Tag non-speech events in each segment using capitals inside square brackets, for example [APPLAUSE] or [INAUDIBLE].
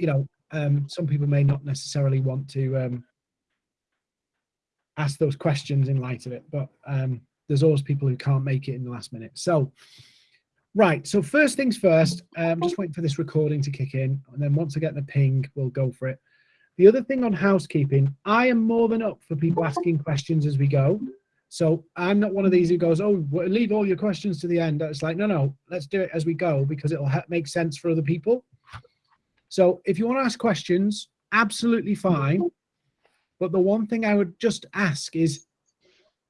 you know, um, some people may not necessarily want to um, ask those questions in light of it, but um, there's always people who can't make it in the last minute. So, right. So first things first, I'm um, just waiting for this recording to kick in. And then once I get the ping, we'll go for it. The other thing on housekeeping, I am more than up for people asking questions as we go. So I'm not one of these who goes, oh, leave all your questions to the end. It's like, no, no, let's do it as we go because it'll make sense for other people. So if you want to ask questions, absolutely fine. But the one thing I would just ask is,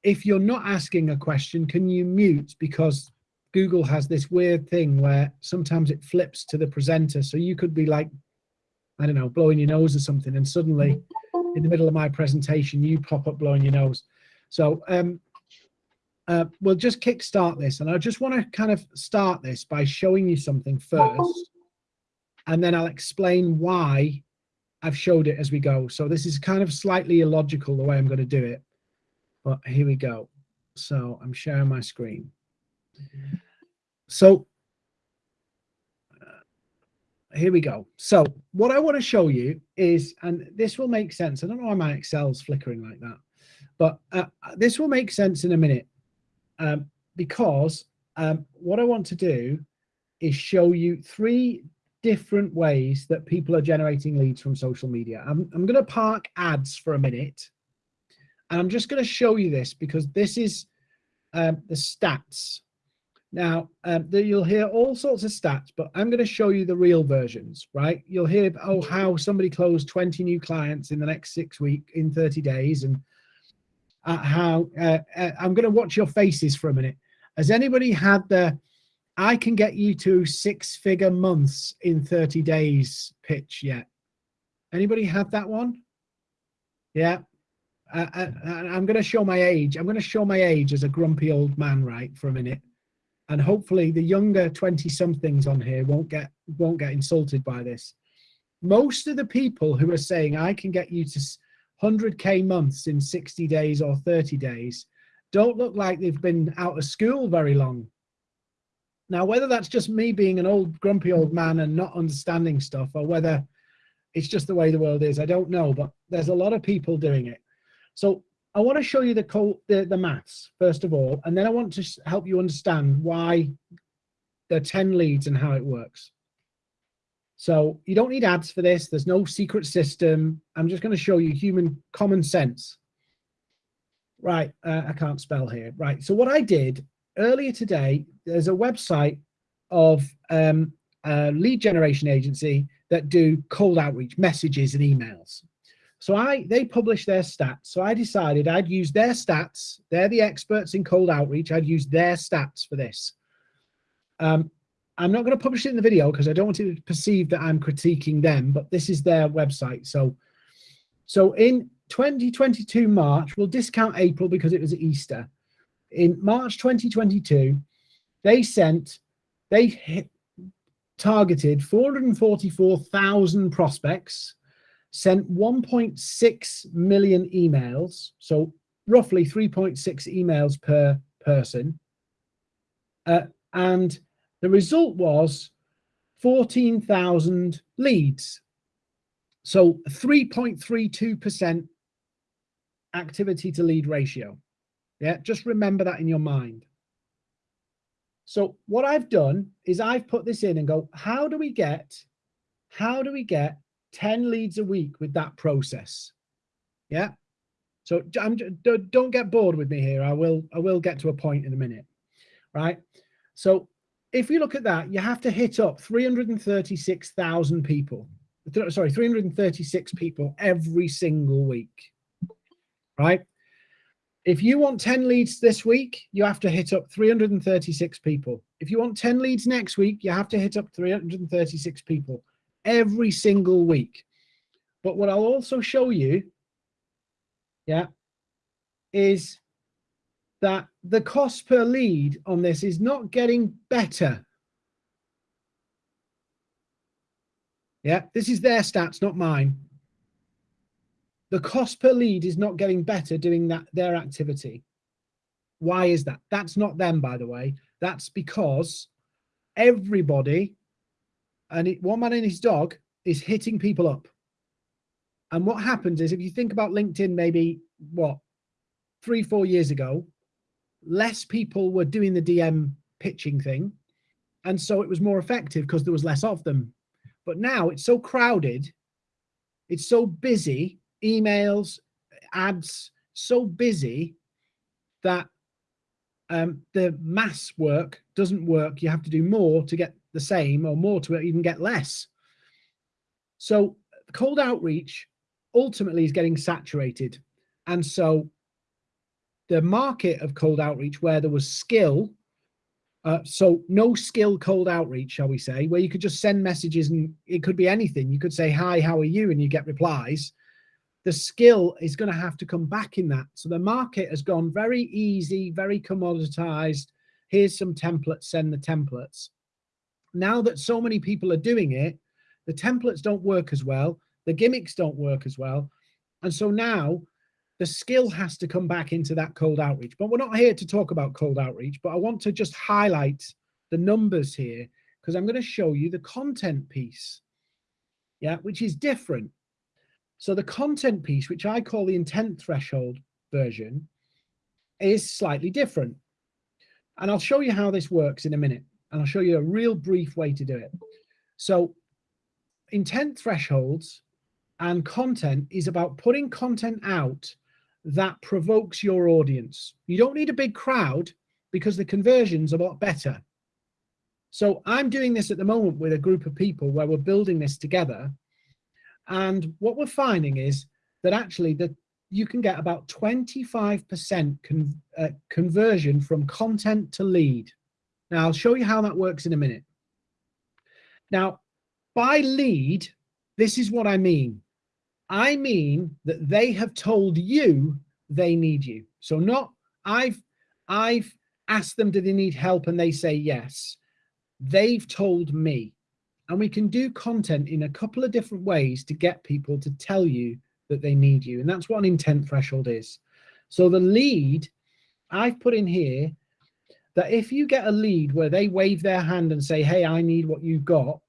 if you're not asking a question, can you mute? Because Google has this weird thing where sometimes it flips to the presenter. So you could be like, I don't know, blowing your nose or something. And suddenly in the middle of my presentation, you pop up blowing your nose. So um, uh, we'll just kickstart this. And I just want to kind of start this by showing you something first. And then I'll explain why I've showed it as we go. So this is kind of slightly illogical the way I'm going to do it. But here we go. So I'm sharing my screen. So uh, here we go. So what I want to show you is, and this will make sense. I don't know why my Excel's flickering like that, but uh, this will make sense in a minute um, because um, what I want to do is show you three different ways that people are generating leads from social media. I'm, I'm going to park ads for a minute. And I'm just going to show you this because this is um, the stats. Now, um, the, you'll hear all sorts of stats, but I'm going to show you the real versions, right? You'll hear, oh, how somebody closed 20 new clients in the next six weeks, in 30 days. And uh, how, uh, uh, I'm going to watch your faces for a minute. Has anybody had the, I can get you to six figure months in 30 days pitch yet. Anybody have that one? Yeah. Uh I'm going to show my age. I'm going to show my age as a grumpy old man, right, for a minute. And hopefully the younger 20 somethings on here won't get won't get insulted by this. Most of the people who are saying I can get you to 100k months in 60 days or 30 days don't look like they've been out of school very long now, whether that's just me being an old grumpy old man and not understanding stuff or whether it's just the way the world is, I don't know, but there's a lot of people doing it. So I want to show you the, the, the maths, first of all, and then I want to help you understand why are 10 leads and how it works. So you don't need ads for this. There's no secret system. I'm just going to show you human common sense. Right, uh, I can't spell here. Right, so what I did earlier today, there's a website of um, a lead generation agency that do cold outreach messages and emails. So I they publish their stats. So I decided I'd use their stats. They're the experts in cold outreach. I'd use their stats for this. Um, I'm not going to publish it in the video because I don't want it to perceive that I'm critiquing them, but this is their website. So, so in 2022 March, we'll discount April because it was Easter in March 2022, they sent, they hit, targeted 444,000 prospects, sent 1.6 million emails, so roughly 3.6 emails per person. Uh, and the result was 14,000 leads. So 3.32% activity to lead ratio. Yeah, just remember that in your mind. So what I've done is I've put this in and go, how do we get, how do we get 10 leads a week with that process? Yeah. So I'm, don't get bored with me here. I will, I will get to a point in a minute. Right. So if you look at that, you have to hit up 336,000 people. Sorry, 336 people every single week. Right. If you want 10 leads this week, you have to hit up 336 people. If you want 10 leads next week, you have to hit up 336 people every single week. But what I'll also show you, yeah, is that the cost per lead on this is not getting better. Yeah, this is their stats, not mine the cost per lead is not getting better doing that their activity. Why is that? That's not them, by the way. That's because everybody and it, one man and his dog is hitting people up. And what happens is if you think about LinkedIn, maybe what, three, four years ago, less people were doing the DM pitching thing. And so it was more effective because there was less of them. But now it's so crowded, it's so busy, emails, ads, so busy that um, the mass work doesn't work. You have to do more to get the same or more to even get less. So cold outreach ultimately is getting saturated. And so the market of cold outreach where there was skill, uh, so no skill cold outreach, shall we say, where you could just send messages and it could be anything. You could say, hi, how are you? And you get replies. The skill is going to have to come back in that. So the market has gone very easy, very commoditized. Here's some templates, send the templates. Now that so many people are doing it, the templates don't work as well the gimmicks don't work as well. And so now the skill has to come back into that cold outreach. But we're not here to talk about cold outreach, but I want to just highlight the numbers here because I'm going to show you the content piece, yeah, which is different. So the content piece, which I call the intent threshold version, is slightly different. And I'll show you how this works in a minute. And I'll show you a real brief way to do it. So intent thresholds and content is about putting content out that provokes your audience. You don't need a big crowd because the conversion's a lot better. So I'm doing this at the moment with a group of people where we're building this together. And what we're finding is that actually that you can get about 25% con uh, conversion from content to lead. Now I'll show you how that works in a minute. Now, by lead, this is what I mean. I mean that they have told you they need you. So not I've I've asked them, do they need help? And they say yes. They've told me. And we can do content in a couple of different ways to get people to tell you that they need you. And that's what an intent threshold is. So the lead I've put in here that if you get a lead where they wave their hand and say, hey, I need what you've got,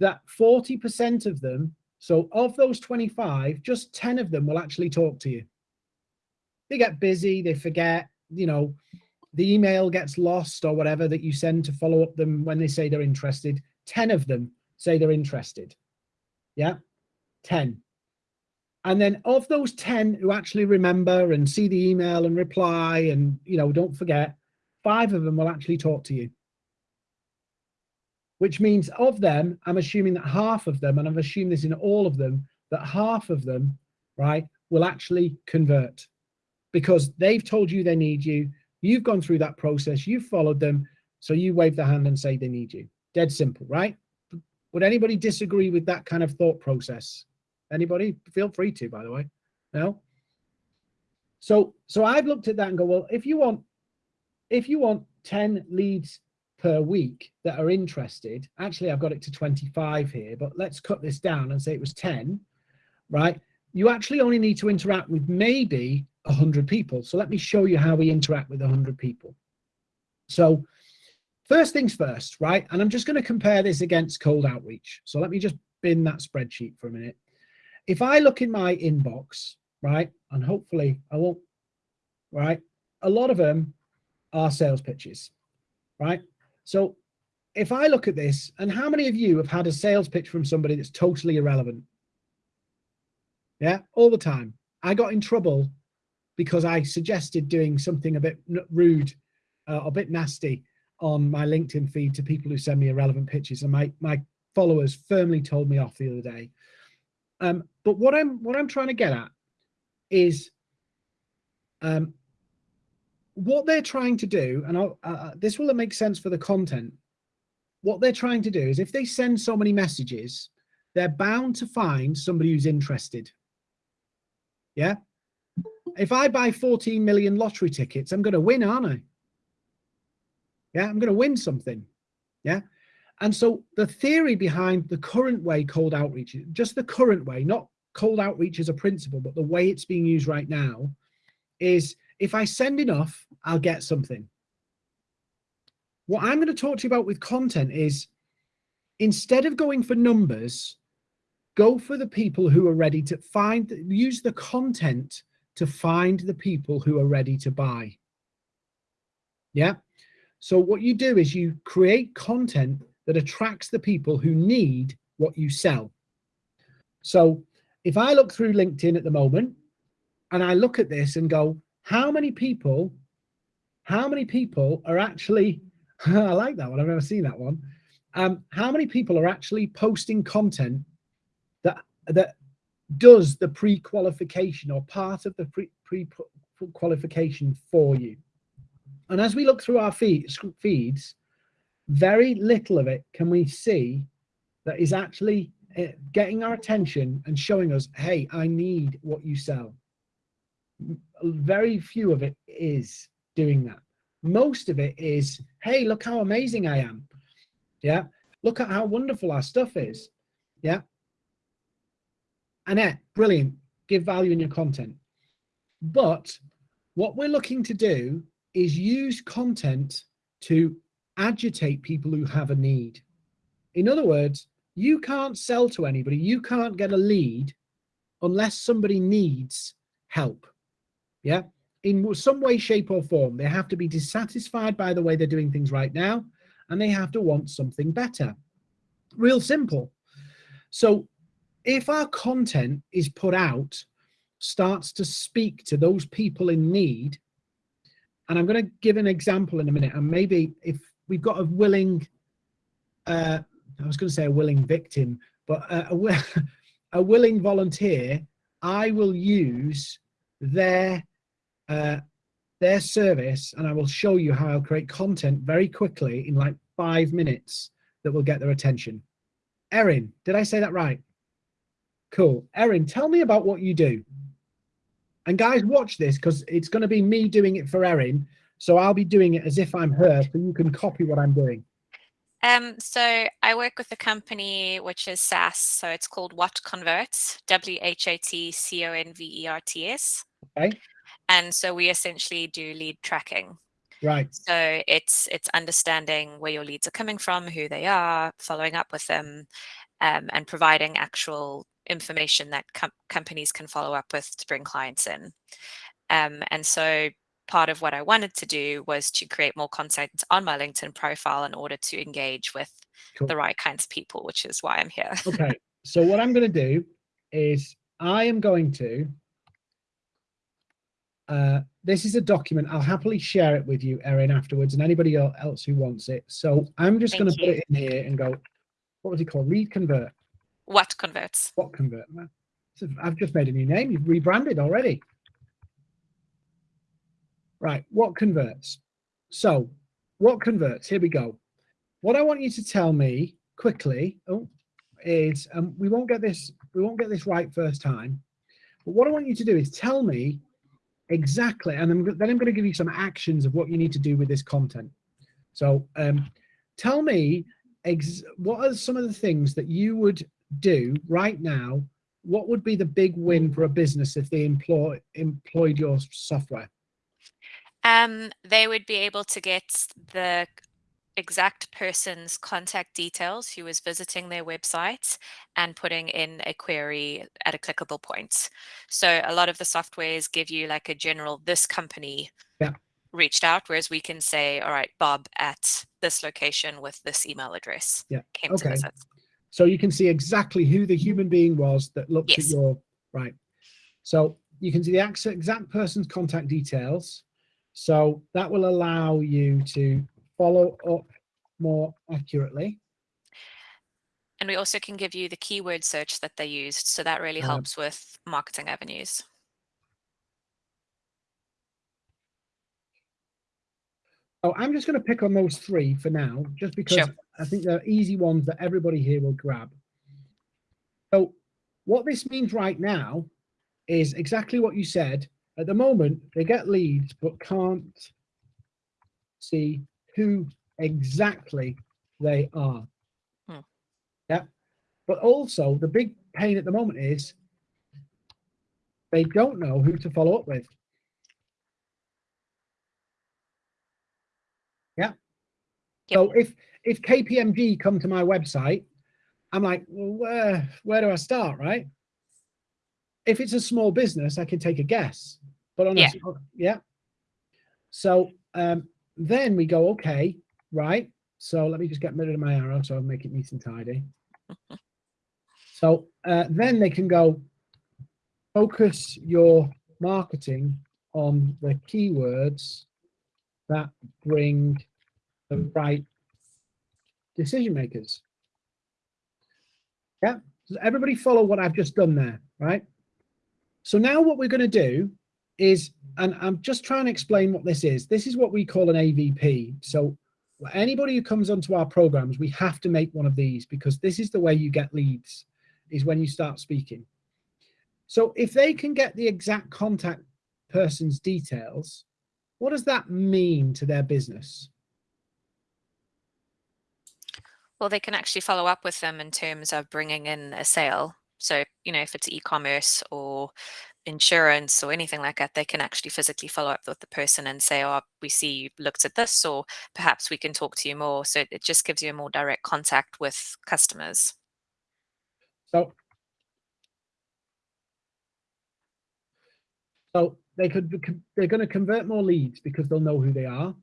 that 40% of them so of those 25, just 10 of them will actually talk to you. They get busy, they forget, you know, the email gets lost or whatever that you send to follow up them when they say they're interested. 10 of them say they're interested. Yeah, 10. And then of those 10 who actually remember and see the email and reply and, you know, don't forget, five of them will actually talk to you which means of them, I'm assuming that half of them, and I've assumed this in all of them, that half of them, right, will actually convert because they've told you they need you. You've gone through that process, you've followed them. So you wave the hand and say they need you. Dead simple, right? Would anybody disagree with that kind of thought process? Anybody? Feel free to, by the way. No? So, so I've looked at that and go, well, if you want, if you want 10 leads per week that are interested. Actually, I've got it to 25 here, but let's cut this down and say it was 10, right? You actually only need to interact with maybe 100 people. So let me show you how we interact with 100 people. So first things first, right? And I'm just going to compare this against cold outreach. So let me just bin that spreadsheet for a minute. If I look in my inbox, right, and hopefully I won't, right, a lot of them are sales pitches, right? So if I look at this, and how many of you have had a sales pitch from somebody that's totally irrelevant? Yeah, all the time. I got in trouble because I suggested doing something a bit rude, uh, a bit nasty on my LinkedIn feed to people who send me irrelevant pitches, and my my followers firmly told me off the other day. Um, but what I'm what I'm trying to get at is um, what they're trying to do, and uh, uh, this will make sense for the content, what they're trying to do is if they send so many messages, they're bound to find somebody who's interested. Yeah. If I buy 14 million lottery tickets, I'm going to win, aren't I? Yeah, I'm going to win something. Yeah. And so the theory behind the current way cold outreach, just the current way, not cold outreach as a principle, but the way it's being used right now is if I send enough, I'll get something. What I'm going to talk to you about with content is instead of going for numbers, go for the people who are ready to find, use the content to find the people who are ready to buy. Yeah. So what you do is you create content that attracts the people who need what you sell. So if I look through LinkedIn at the moment and I look at this and go, how many people, how many people are actually, [LAUGHS] I like that one, I've never seen that one. Um, how many people are actually posting content that that does the pre-qualification or part of the pre-qualification for you. And as we look through our feed, feeds, very little of it can we see that is actually eh, getting our attention and showing us, hey, I need what you sell. Very few of it is doing that. Most of it is, hey, look how amazing I am. Yeah. Look at how wonderful our stuff is. Yeah. Annette, brilliant. Give value in your content. But what we're looking to do is use content to agitate people who have a need. In other words, you can't sell to anybody, you can't get a lead unless somebody needs help. Yeah, in some way, shape or form, they have to be dissatisfied by the way they're doing things right now, and they have to want something better. Real simple. So if our content is put out, starts to speak to those people in need, and I'm going to give an example in a minute, and maybe if we've got a willing, uh, I was going to say a willing victim, but a, a, [LAUGHS] a willing volunteer, I will use their uh, their service and I will show you how I'll create content very quickly in like five minutes that will get their attention. Erin, did I say that right? Cool. Erin, tell me about what you do. And guys, watch this because it's going to be me doing it for Erin. So I'll be doing it as if I'm her, so you can copy what I'm doing. Um, so I work with a company which is SaaS. So it's called What Converts, W H A T C O N V E R T S. Okay. And so we essentially do lead tracking. Right. So it's it's understanding where your leads are coming from, who they are, following up with them, um, and providing actual information that com companies can follow up with to bring clients in. Um, and so part of what I wanted to do was to create more content on my LinkedIn profile in order to engage with cool. the right kinds of people, which is why I'm here. okay. So what I'm going to do is I am going to, uh, this is a document. I'll happily share it with you, Erin, afterwards, and anybody else who wants it. So I'm just going to put it in here and go, what was it called? Read convert. What converts? What convert? So I've just made a new name. You've rebranded already. Right, what converts? So, what converts? Here we go. What I want you to tell me quickly oh, is, um, we won't get this, we won't get this right first time. But what I want you to do is tell me exactly, and I'm, then I'm going to give you some actions of what you need to do with this content. So, um, tell me what are some of the things that you would do right now, what would be the big win for a business if they employ employed your software? Um, they would be able to get the exact person's contact details who is visiting their website and putting in a query at a clickable point. So a lot of the softwares give you like a general this company yeah. reached out, whereas we can say, all right, Bob at this location with this email address yeah. came okay. to visit. So you can see exactly who the human being was that looked yes. at your, right. So you can see the exact person's contact details. So that will allow you to follow up more accurately. And we also can give you the keyword search that they used. So that really um, helps with marketing avenues. I'm just going to pick on those three for now, just because sure. I think they're easy ones that everybody here will grab. So what this means right now is exactly what you said. At the moment, they get leads, but can't see who exactly they are. Hmm. Yeah. But also the big pain at the moment is they don't know who to follow up with. Yep. So if if KPMG come to my website I'm like, well, where, where do I start, right? If it's a small business, I can take a guess, but on Yeah. a, yeah. So um, then we go, okay, right. So let me just get rid of my arrow so I'll make it neat and tidy. [LAUGHS] So uh, then they can go focus your marketing on the keywords that bring the right decision makers. Yeah, so everybody follow what I've just done there, right? So now what we're going to do is, and I'm just trying to explain what this is. This is what we call an AVP. So anybody who comes onto our programs, we have to make one of these because this is the way you get leads, is when you start speaking. So if they can get the exact contact person's details, what does that mean to their business? Well, they can actually follow up with them in terms of bringing in a sale. So, you know, if it's e-commerce or insurance or anything like that, they can actually physically follow up with the person and say, oh, we see you looked at this, or perhaps we can talk to you more. So it just gives you a more direct contact with customers. So, so they could, they're going to convert more leads because they'll know who they are.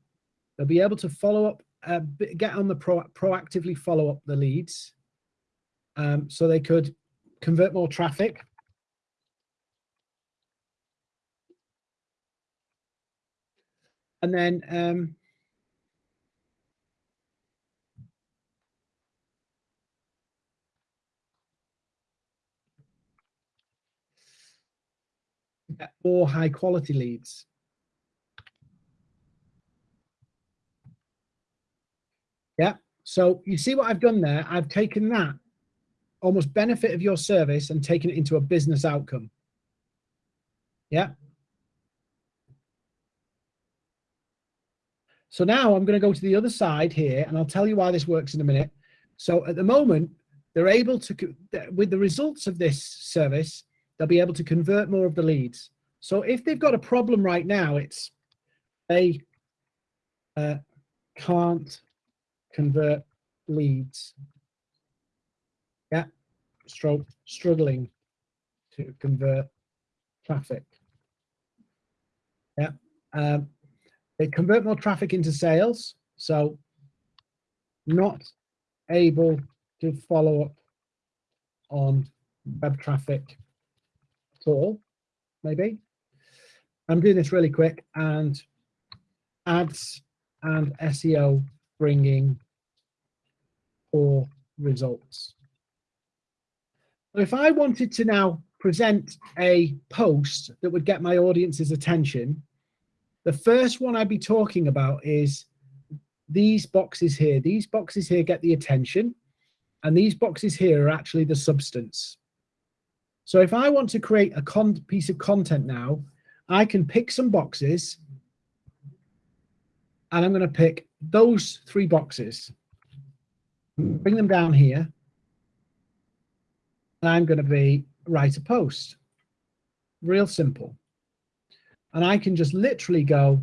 They'll be able to follow up, uh, get on the pro, proactively follow up the leads. Um, so they could convert more traffic. And then, um, more high quality leads. Yeah, so you see what I've done there? I've taken that almost benefit of your service and taken it into a business outcome. Yeah. So now I'm going to go to the other side here and I'll tell you why this works in a minute. So at the moment, they're able to, with the results of this service, they'll be able to convert more of the leads. So if they've got a problem right now, it's they uh, can't convert leads. Yeah, stroke struggling to convert traffic. Yeah, um, they convert more traffic into sales. So not able to follow up on web traffic at all, maybe. I'm doing this really quick and ads and SEO bringing poor results. If I wanted to now present a post that would get my audience's attention, the first one I'd be talking about is these boxes here. These boxes here get the attention and these boxes here are actually the substance. So if I want to create a piece of content now, I can pick some boxes and I'm going to pick those three boxes, bring them down here, and I'm going to be write a post. Real simple. And I can just literally go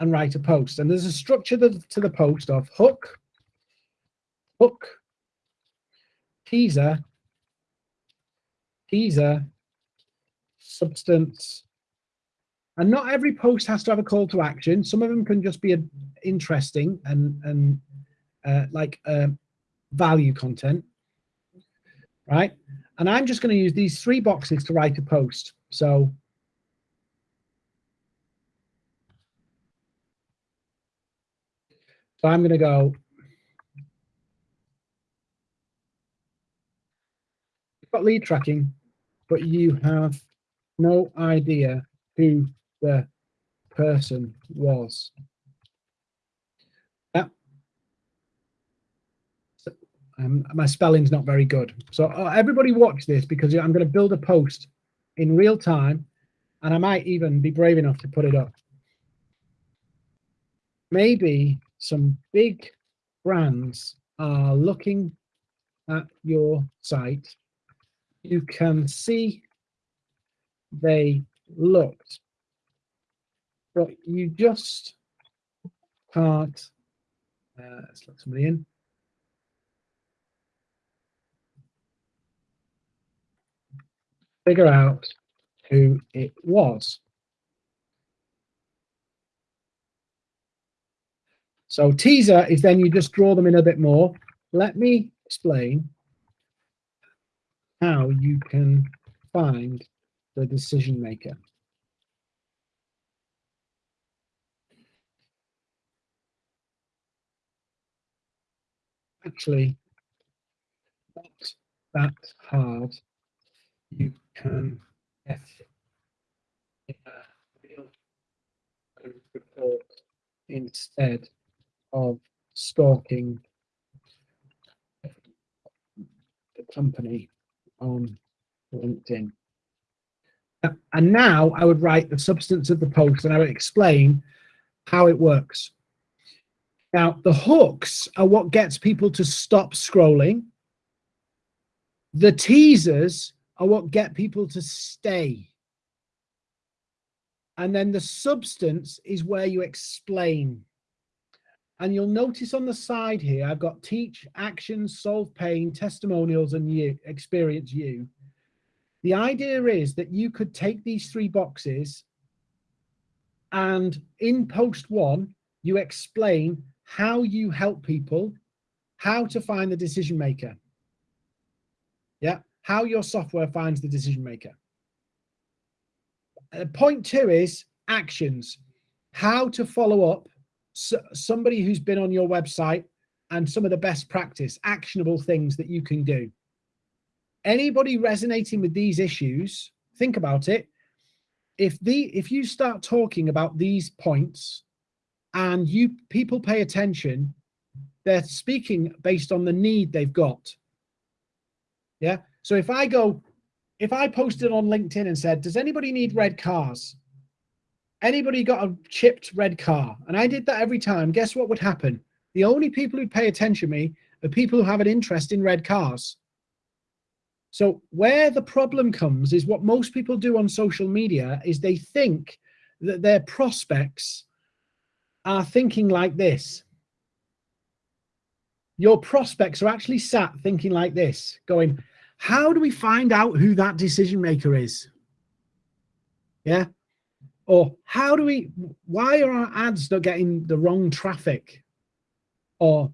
and write a post. And there's a structure to, the post of hook, hook, teaser, teaser, substance. And not every post has to have a call to action. Some of them can just be interesting and, and uh, like uh, value content, right? And I'm just going to use these three boxes to write a post. So So I'm going to go. You've got lead tracking, but you have no idea who the person was. Yeah. So, um, my spelling's not very good. So uh, everybody watch this because I'm going to build a post in real time and I might even be brave enough to put it up. Maybe some big brands are looking at your site, you can see they looked, but you just can't, uh, let's let somebody in. Figure out who it was. So teaser is then you just draw them in a bit more. Let me explain how you can find the decision maker. Actually, not that hard. You Um, real report instead of stalking the company on LinkedIn. Uh, and now I would write the substance of the post and I would explain how it works. Now, the hooks are what gets people to stop scrolling. The teasers are what get people to stay. And then the substance is where you explain. And you'll notice on the side here, I've got teach, actions, solve pain, testimonials, and you, experience you. The idea is that you could take these three boxes and in post one, you explain how you help people, how to find the decision maker. Yeah, how your software finds the decision maker. Uh, point two is actions, how to follow up so, somebody who's been on your website and some of the best practice, actionable things that you can do. Anybody resonating with these issues, think about it. If the if you start talking about these points and you people pay attention, they're speaking based on the need they've got. Yeah. So if I go, if I posted on LinkedIn and said, does anybody need red cars? Anybody got a chipped red car? And I did that every time. Guess what would happen? The only people who pay attention to me are people who have an interest in red cars. So where the problem comes is what most people do on social media is they think that their prospects are thinking like this. Your prospects are actually sat thinking like this, going, how do we find out who that decision maker is? Yeah. Or how do we, why are our ads not getting the wrong traffic? Or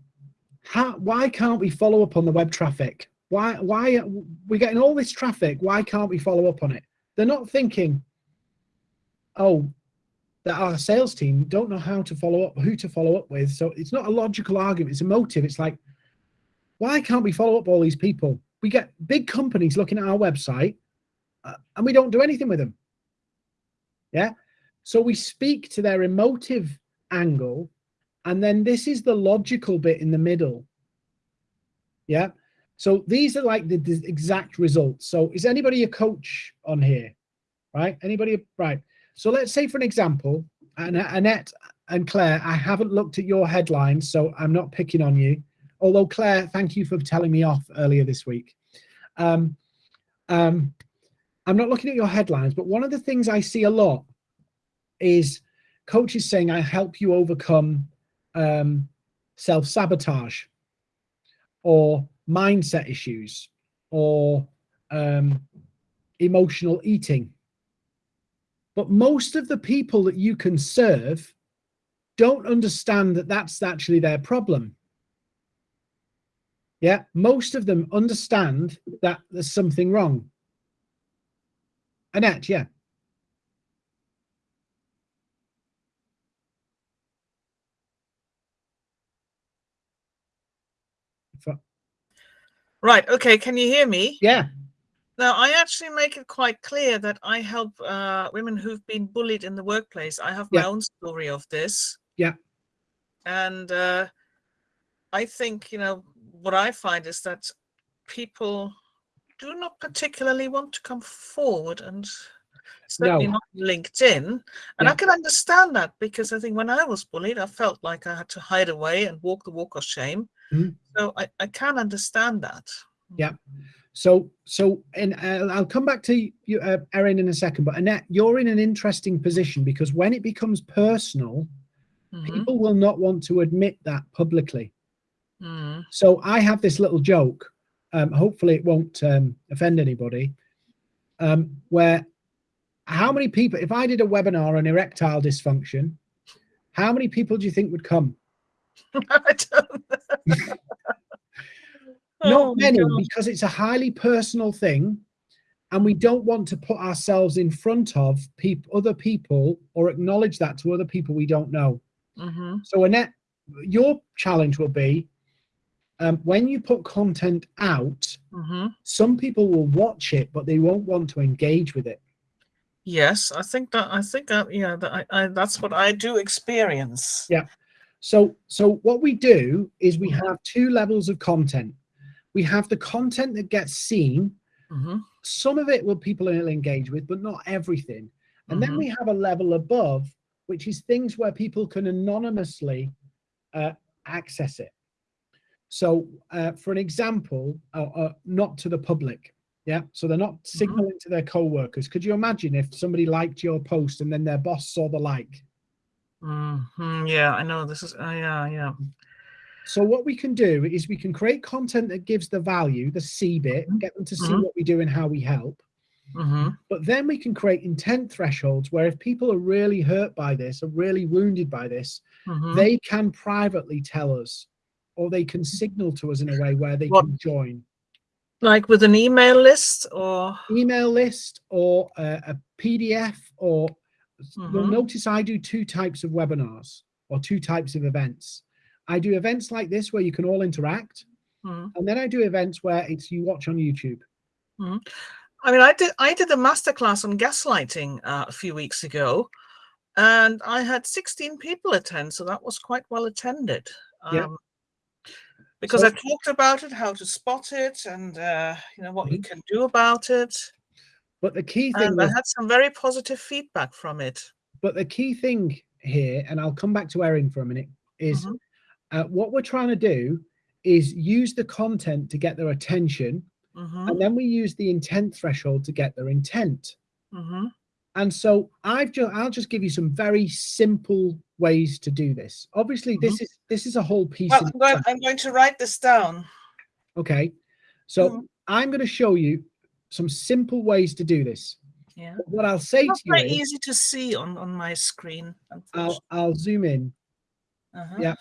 how, why can't we follow up on the web traffic? Why, why we're getting all this traffic? Why can't we follow up on it? They're not thinking, oh, that our sales team don't know how to follow up, who to follow up with. So it's not a logical argument, it's emotive. It's like, why can't we follow up all these people? We get big companies looking at our website uh, and we don't do anything with them. Yeah. So we speak to their emotive angle. And then this is the logical bit in the middle. Yeah. So these are like the, the exact results. So is anybody a coach on here? Right. Anybody? Right. So let's say for an example, and Annette and Claire, I haven't looked at your headlines, so I'm not picking on you. Although Claire, thank you for telling me off earlier this week. Um, um, I'm not looking at your headlines, but one of the things I see a lot is coaches saying, I help you overcome um, self-sabotage or mindset issues or um, emotional eating. But most of the people that you can serve don't understand that that's actually their problem. Yeah, most of them understand that there's something wrong. Annette, yeah. Right. Okay. Can you hear me? Yeah. Now, I actually make it quite clear that I help uh, women who've been bullied in the workplace. I have my Yeah. own story of this. Yeah. And uh, I think, you know, what I find is that people do not particularly want to come forward and certainly No. not LinkedIn. And Yeah. I can understand that because I think when I was bullied, I felt like I had to hide away and walk the walk of shame. Mhm. So I, I can understand that. Yeah. So, so, and uh, I'll come back to you, uh, Erin, in a second. But Annette, you're in an interesting position because when it becomes personal, Mhm. people will not want to admit that publicly. Mm. So I have this little joke. Um, hopefully, it won't um, offend anybody. um, where how many people, if I did a webinar on erectile dysfunction, how many people do you think would come? [LAUGHS] I don't know. Not Oh, many, because it's a highly personal thing, and we don't want to put ourselves in front of peop other people or acknowledge that to other people we don't know. Mhm. So Annette, your challenge will be um, when you put content out, Mhm. some people will watch it, but they won't want to engage with it. Yes, I think that I think that yeah, that I, I that's what I do experience. Yeah. So, so what we do is we Mhm. have two levels of content. We have the content that gets seen. Mhm. Some of it will people will engage with, but not everything. And then Mhm. we have a level above, which is things where people can anonymously uh, access it. So, uh, for an example, uh, uh, not to the public. Yeah. So they're not signaling to their co-workers. Could you imagine if somebody liked your post and then their boss saw the like? Mhm. Yeah, I know this is. Uh, yeah, yeah. So what we can do is we can create content that gives the value, the C bit, Mhm. get them to see Mhm. what we do and how we help. hmm But then we can create intent thresholds where if people are really hurt by this, are really wounded by this, hmm they can privately tell us or they can signal to us in a way where they What- can join Like with an email list or. email list or a, a PDF or you'll Mhm. notice I do two types of webinars or two types of events. I do events like this where you can all interact Mhm. and then I do events where it's you watch on YouTube. I mean, I did I did a masterclass on gaslighting uh, a few weeks ago, and I had 16 people attend, so that was quite well attended. Yeah. Because So- I talked about it, how to spot it, and uh, you know what you Mhm. can do about it. But the key thing And I had some very positive feedback from it. but the key thing here, and I'll come back to Erin for a minute, is Mhm. uh, what we're trying to do is use the content to get their attention, Mhm, and then we use the intent threshold to get their intent. And so I've just I'll just give you some very simple ways to do this. Obviously, this is this is a whole piece. Well, I'm going, I'm going to write this down. okay, so Mhm. I'm going to show you some simple ways to do this. Yeah. What I'll say Not to you very is, easy to see on, on my screen. I'll. I'll zoom in. Uh-huh. yeah,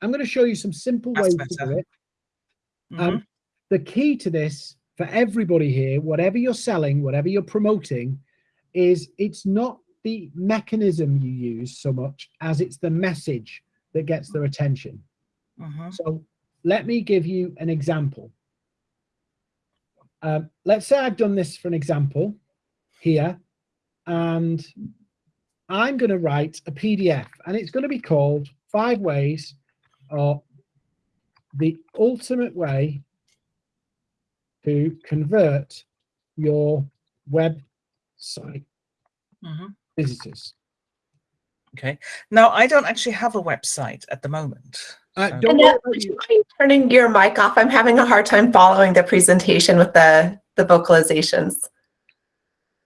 I'm going to show you some simple That's ways to do better. it. Mhm. Um, the key to this for everybody here, whatever you're selling, whatever you're promoting, is it's not the mechanism you use so much as it's the message that gets their attention. Mhm. So let me give you an example. Um, let's say I've done this for an example here, and I'm going to write a PDF, and it's going to be called Five Ways or the Ultimate Way to Convert Your Website Mhm. Visitors. Okay. Now I don't actually have a website at the moment. Uh, so- don't worry Annette, would you. you mind turning your mic off? I'm having a hard time following the presentation with the, the vocalizations.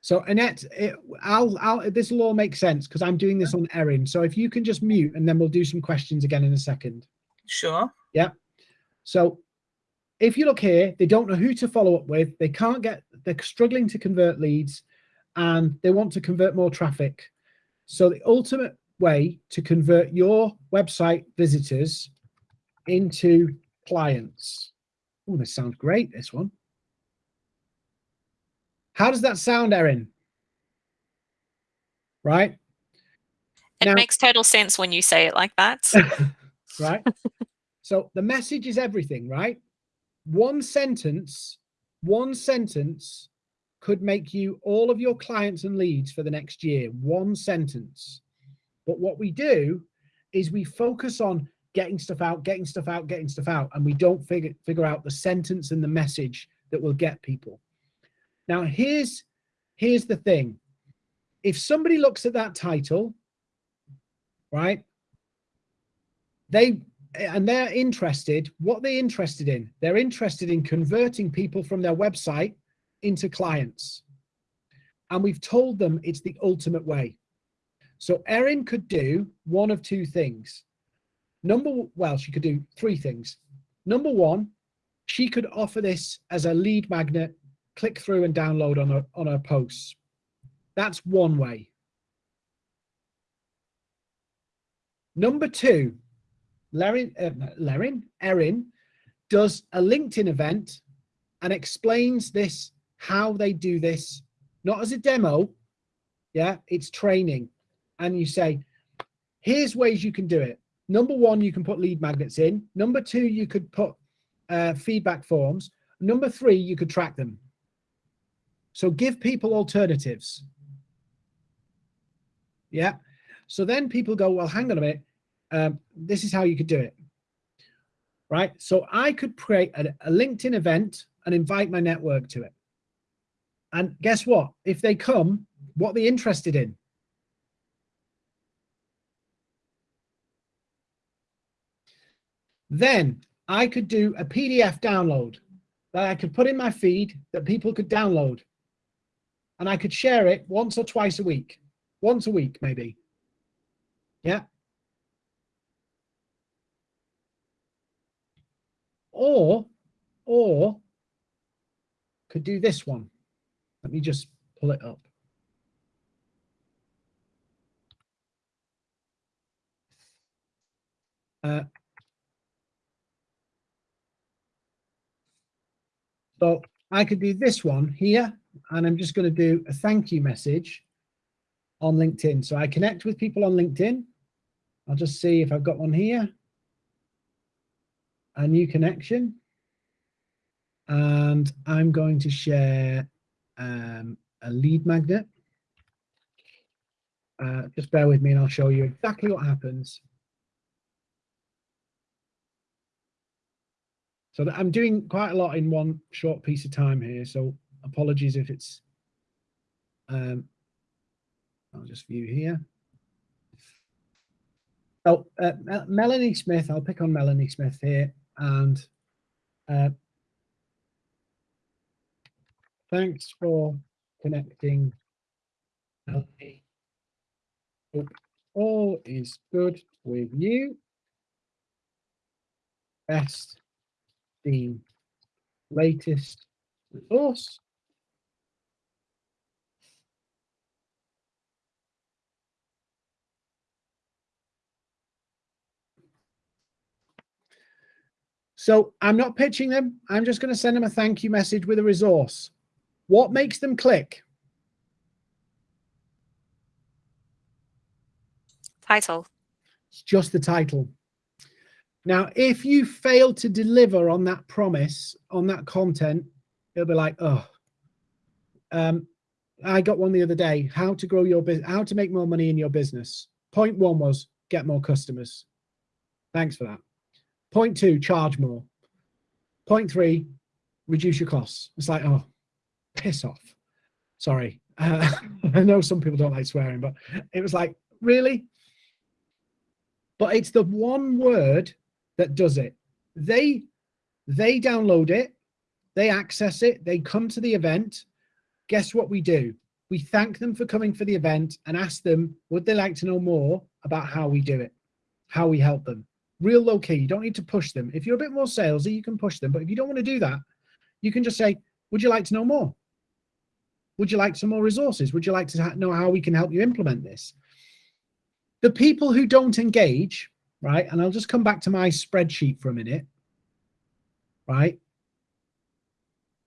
So Annette, it, I'll, I'll, this will all make sense because I'm doing this on Erin. So if you can just mute and then we'll do some questions again in a second. Sure. Yeah. So if you look here, they don't know who to follow up with. They can't get, they're struggling to convert leads and they want to convert more traffic. So the ultimate way to convert your website visitors into clients. Oh, this sounds great, this one. How does that sound, Erin? Right? It Now- makes total sense when you say it like that. [LAUGHS] right? so the message is everything, right? One sentence, one sentence could make you all of your clients and leads for the next year. One sentence. But what we do is we focus on getting stuff out, getting stuff out, getting stuff out, and we don't figure figure out the sentence and the message that will get people. Now here's here's the thing. If somebody looks at that title, right? They and they're interested, what they're interested in, they're interested in converting people from their website into clients. And we've told them it's the ultimate way. So Erin could do one of two things. Number well, she could do three things. Number one, she could offer this as a lead magnet click through and download on her, on her posts. That's one way. Number two, Lerin, uh, Lerin, Erin does a LinkedIn event and explains this, how they do this, not as a demo. Yeah, it's training. And you say, here's ways you can do it. Number one, you can put lead magnets in. Number two, you could put uh, feedback forms. Number three, you could track them. So give people alternatives. Yeah. So then people go, well, hang on a minute. Um, this is how you could do it. Right. So I could create a, a LinkedIn event and invite my network to it. And guess what? If they come, what are they interested in? Then I could do a PDF download that I could put in my feed that people could download. And I could share it once or twice a week, once a week, maybe. Yeah. Or, or could do this one. Let me just pull it up. Uh, so I could do this one here, and I'm just going to do a thank you message on LinkedIn. So I connect with people on LinkedIn. I'll just see if I've got one here. A new connection. And I'm going to share um, a lead magnet. Uh, just bear with me and I'll show you exactly what happens. So I'm doing quite a lot in one short piece of time here. So apologies if it's, um, I'll just view here. Oh, uh, Melanie Smith, I'll pick on Melanie Smith here and uh, thanks for connecting. Okay. All is good with you. Best the latest resource. So I'm not pitching them. I'm just going to send them a thank you message with a resource. What makes them click? Title. It's just the title. Now, if you fail to deliver on that promise, on that content, it'll be like, oh, um, I got one the other day, how to grow your business, how to make more money in your business. Point one was get more customers. Thanks for that. Point two, charge more. Point three, reduce your costs. It's like, oh, piss off. Sorry. Uh, [LAUGHS] I know some people don't like swearing, but it was like, really? But it's the one word that does it. They they download it, they access it, they come to the event. Guess what we do? We thank them for coming for the event and ask them, would they like to know more about how we do it, how we help them? Real low key. You don't need to push them. If you're a bit more salesy, you can push them. But if you don't want to do that, you can just say, would you like to know more? Would you like some more resources? Would you like to know how we can help you implement this? The people who don't engage, right? And I'll just come back to my spreadsheet for a minute, right?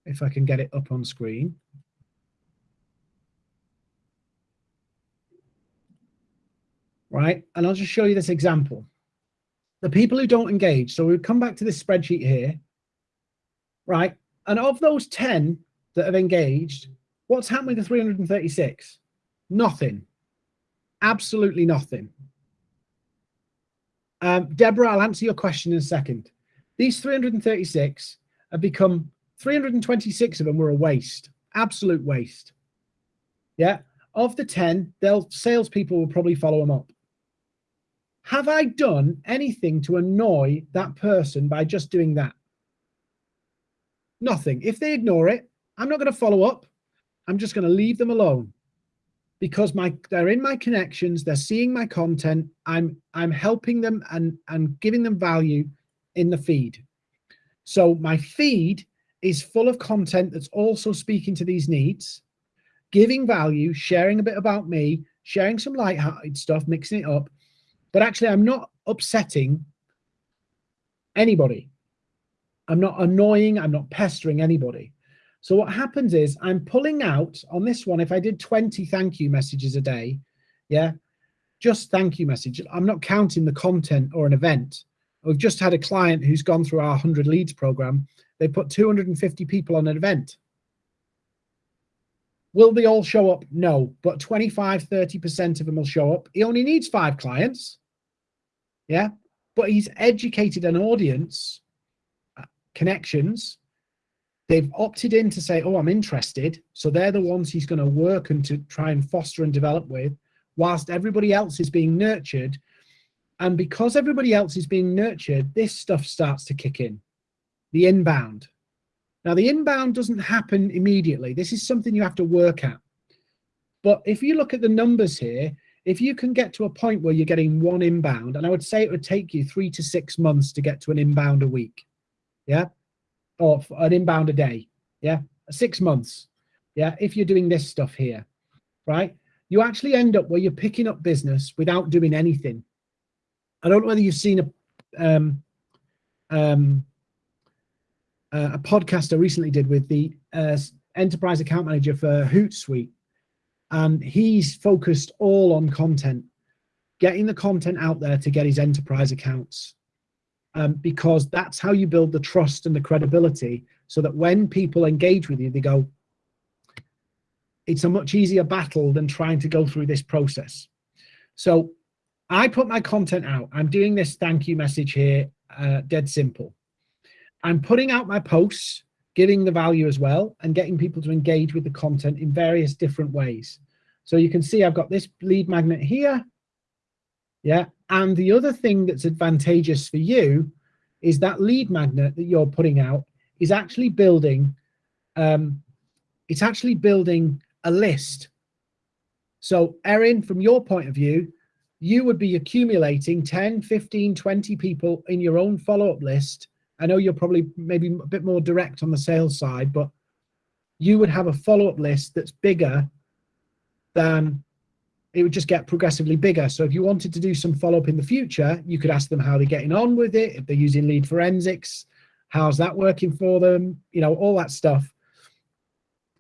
If I can get it up on screen. Right, and I'll just show you this example. The people who don't engage, so we come back to this spreadsheet here, right? And of those 10 that have engaged, what's happened with the 336? Nothing. Absolutely nothing. Um, Deborah, I'll answer your question in a second. These 336 have become 326 of them were a waste, absolute waste. Yeah. Of the 10, they'll salespeople will probably follow them up. Have I done anything to annoy that person by just doing that? Nothing. If they ignore it, I'm not going to follow up. I'm just going to leave them alone because my they're in my connections they're seeing my content i'm i'm helping them and and giving them value in the feed so my feed is full of content that's also speaking to these needs, giving value, sharing a bit about me, sharing some light-hearted stuff, mixing it up. But actually, I'm not upsetting anybody. I'm not annoying, I'm not pestering anybody. So what happens is I'm pulling out on this one, if I did 20 thank you messages a day, yeah, just thank you message. I'm not counting the content or an event. We've just had a client who's gone through our 100 leads program. They put 250 people on an event. Will they all show up? No, but 25, 30% of them will show up. He only needs five clients. Yeah, but he's educated an audience, uh, connections. They've opted in to say, oh, I'm interested. So they're the ones he's going to work and to try and foster and develop with whilst everybody else is being nurtured. And because everybody else is being nurtured, this stuff starts to kick in, the inbound. Now, the inbound doesn't happen immediately. This is something you have to work at. But if you look at the numbers here, if you can get to a point where you're getting one inbound, and I would say it would take you three to six months to get to an inbound a week, yeah, or an inbound a day, yeah, six months, yeah, if you're doing this stuff here, right? you actually end up where you're picking up business without doing anything. I don't know whether you've seen a um, um, uh, a podcast I recently did with the uh, enterprise account manager for Hootsuite, and he's focused all on content, getting the content out there to get his enterprise accounts, um, because that's how you build the trust and the credibility, so that when people engage with you, they go, it's a much easier battle than trying to go through this process. So I put my content out. I'm doing this thank you message here, uh, dead simple. I'm putting out my posts, giving the value as well, and getting people to engage with the content in various different ways. So you can see I've got this lead magnet here. Yeah, and the other thing that's advantageous for you is that lead magnet that you're putting out is actually building, um, it's actually building a list. So Erin, from your point of view, you would be accumulating 10, 15, 20 people in your own follow-up list. I know you're probably maybe a bit more direct on the sales side, but you would have a follow-up list that's bigger than it would just get progressively bigger. So if you wanted to do some follow-up in the future, you could ask them how they're getting on with it, if they're using lead forensics, how's that working for them, you know, all that stuff.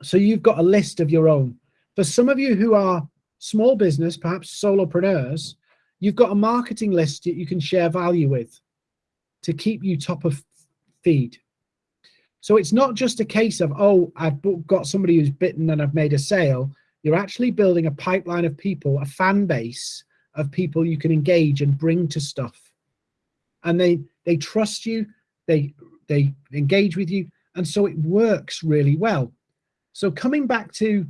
So you've got a list of your own. For some of you who are small business, perhaps solopreneurs, you've got a marketing list that you can share value with to keep you top of feed. So it's not just a case of, oh, I've got somebody who's bitten and I've made a sale. You're actually building a pipeline of people, a fan base of people you can engage and bring to stuff. And they they trust you, they they engage with you, and so it works really well. So coming back to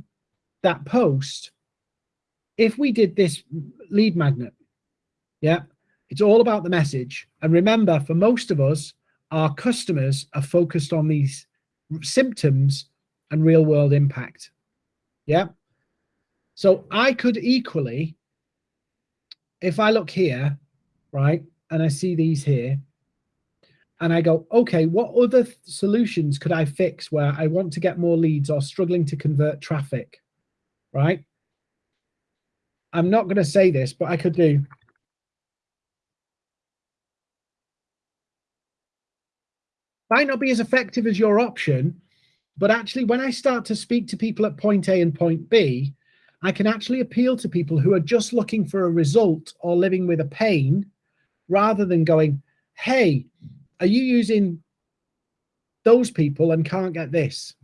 that post, if we did this lead magnet, yeah, it's all about the message. And remember, for most of us, our customers are focused on these symptoms and real world impact. Yeah. So I could equally, if I look here, right, and I see these here, and I go, okay, what other solutions could I fix where I want to get more leads or struggling to convert traffic, right? I'm not going to say this, but I could do. Might not be as effective as your option, but actually when I start to speak to people at point A and point B, I can actually appeal to people who are just looking for a result or living with a pain rather than going, hey, are you using those people and can't get this?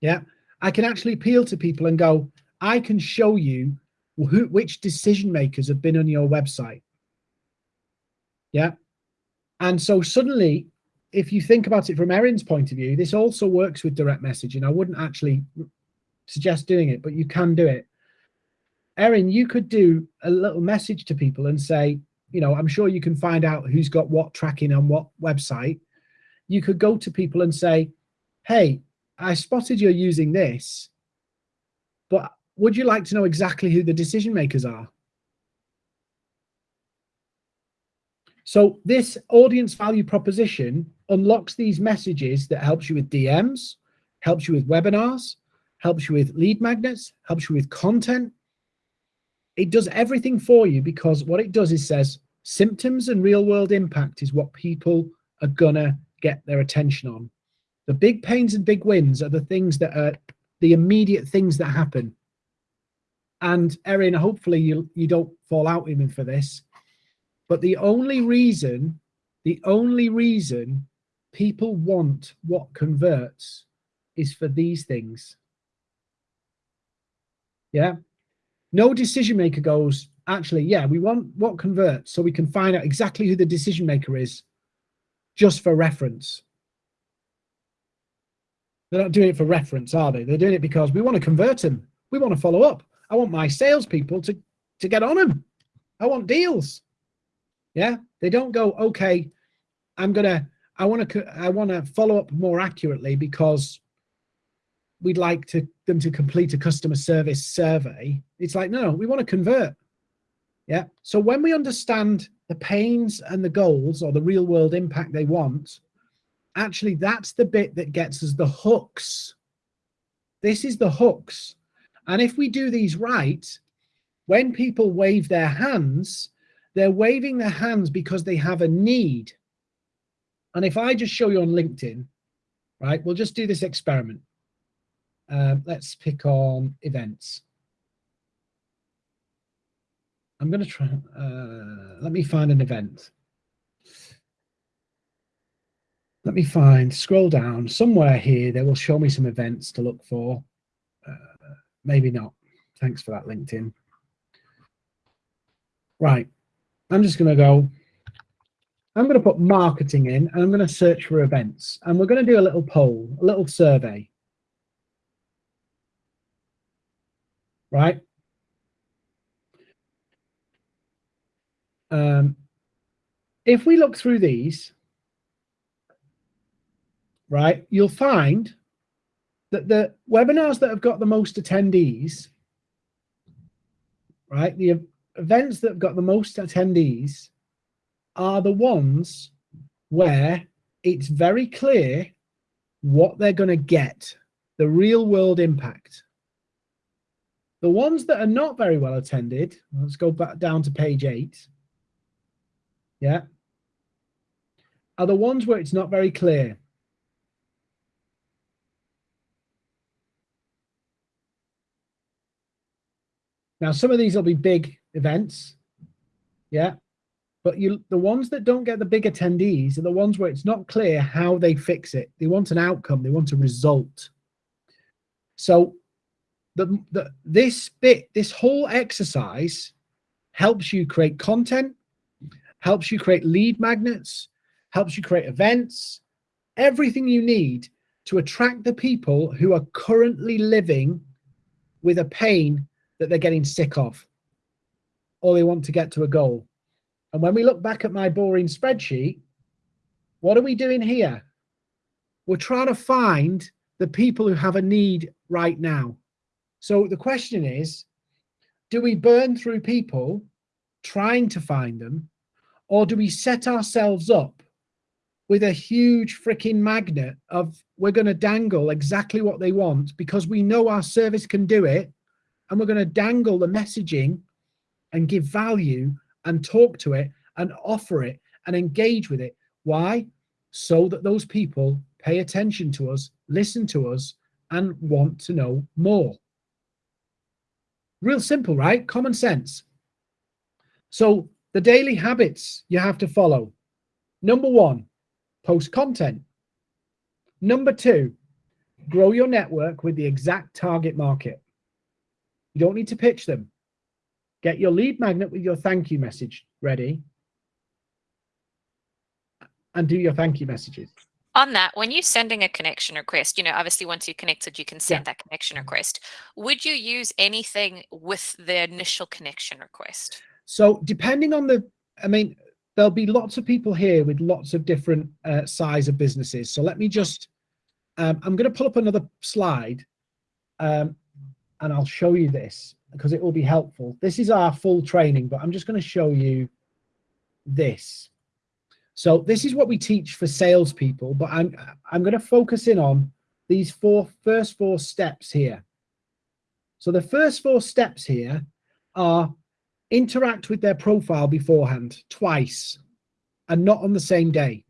Yeah, I can actually appeal to people and go, I can show you who, which decision makers have been on your website. Yeah. And so suddenly, if you think about it from Erin's point of view, this also works with direct messaging. I wouldn't actually suggest doing it, but you can do it. Erin, you could do a little message to people and say, you know, I'm sure you can find out who's got what tracking on what website. You could go to people and say, hey, I spotted you're using this, but would you like to know exactly who the decision makers are? So this audience value proposition unlocks these messages that helps you with DMs, helps you with webinars, helps you with lead magnets, helps you with content. It does everything for you because what it does is says symptoms and real world impact is what people are gonna get their attention on. The big pains and big wins are the things that are the immediate things that happen. And Erin, hopefully you you don't fall out with me for this, but the only reason, the only reason people want what converts is for these things. Yeah. No decision maker goes, actually, yeah, we want what converts so we can find out exactly who the decision maker is just for reference. They're not doing it for reference, are they? They're doing it because we want to convert them. We want to follow up. I want my salespeople to, to get on them. I want deals. Yeah. They don't go, okay, I'm going to, I want to, I want to follow up more accurately because we'd like to them to complete a customer service survey. It's like, no, no, we want to convert. Yeah. So when we understand the pains and the goals or the real world impact they want, actually that's the bit that gets us the hooks. This is the hooks. And if we do these right, when people wave their hands, they're waving their hands because they have a need. And if I just show you on LinkedIn, right, we'll just do this experiment. Um, let's pick on events. I'm going to try, uh, let me find an event. Let me find, scroll down somewhere here, they will show me some events to look for. Uh, maybe not. Thanks for that, LinkedIn. Right. I'm just going to go, I'm going to put marketing in and I'm going to search for events and we're going to do a little poll, a little survey. Right? Um, if we look through these, right, you'll find that the webinars that have got the most attendees, right, the events that have got the most attendees are the ones where it's very clear what they're going to get, the real world impact. The ones that are not very well attended, let's go back down to page eight. Yeah. Are the ones where it's not very clear. Now, some of these will be big events. Yeah. But you, the ones that don't get the big attendees are the ones where it's not clear how they fix it. They want an outcome. They want a result. So the, the this bit, this whole exercise helps you create content, helps you create lead magnets, helps you create events, everything you need to attract the people who are currently living with a pain that they're getting sick of or they want to get to a goal. And when we look back at my boring spreadsheet, what are we doing here? We're trying to find the people who have a need right now. So the question is, do we burn through people trying to find them, or do we set ourselves up with a huge freaking magnet of we're going to dangle exactly what they want because we know our service can do it, and we're going to dangle the messaging and give value and talk to it and offer it and engage with it. Why? So that those people pay attention to us, listen to us, and want to know more. Real simple, right? Common sense. So the daily habits you have to follow. Number one, post content. Number two, grow your network with the exact target market. You don't need to pitch them. Get your lead magnet with your thank you message ready and do your thank you messages on that, when you're sending a connection request, you know, obviously once you're connected, you can send Yeah. that connection request. Would you use anything with the initial connection request? So depending on the, I mean, there'll be lots of people here with lots of different uh, size of businesses. So let me just, um, I'm going to pull up another slide um, and I'll show you this because it will be helpful. This is our full training, but I'm just going to show you this. So this is what we teach for salespeople, but I'm I'm going to focus in on these four first four steps here. So the first four steps here are interact with their profile beforehand twice and not on the same day.